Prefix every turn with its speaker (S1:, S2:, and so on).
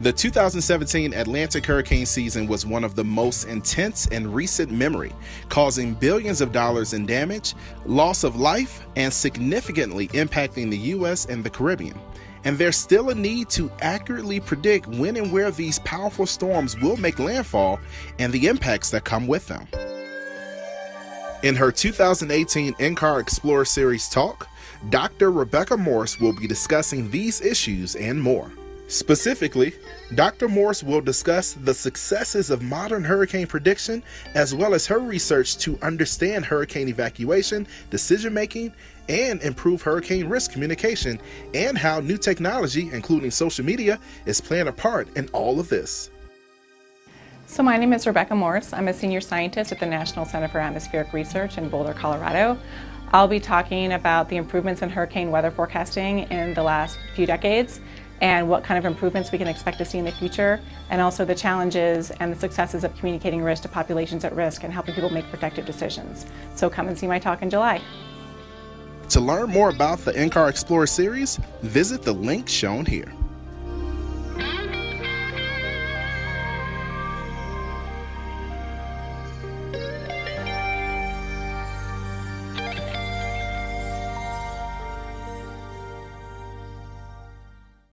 S1: The 2017 Atlantic hurricane season was one of the most intense in recent memory, causing billions of dollars in damage, loss of life, and significantly impacting the U.S. and the Caribbean. And there's still a need to accurately predict when and where these powerful storms will make landfall and the impacts that come with them. In her 2018 NCAR Explorer Series talk, Dr. Rebecca Morss will be discussing these issues and more. Specifically, Dr. Morss will discuss the successes of modern hurricane prediction as well as her research to understand hurricane evacuation, decision making, and improve hurricane risk communication, and how new technology, including social media, is playing a part in all of this.
S2: So my name is Rebecca Morss. I'm a senior scientist at the National Center for Atmospheric Research in Boulder, Colorado. I'll be talking about the improvements in hurricane weather forecasting in the last few decades and what kind of improvements we can expect to see in the future, and also the challenges and the successes of communicating risk to populations at risk and helping people make protective decisions. So come and see my talk in July.
S1: To learn more about the NCAR Explorer series, visit the link shown here.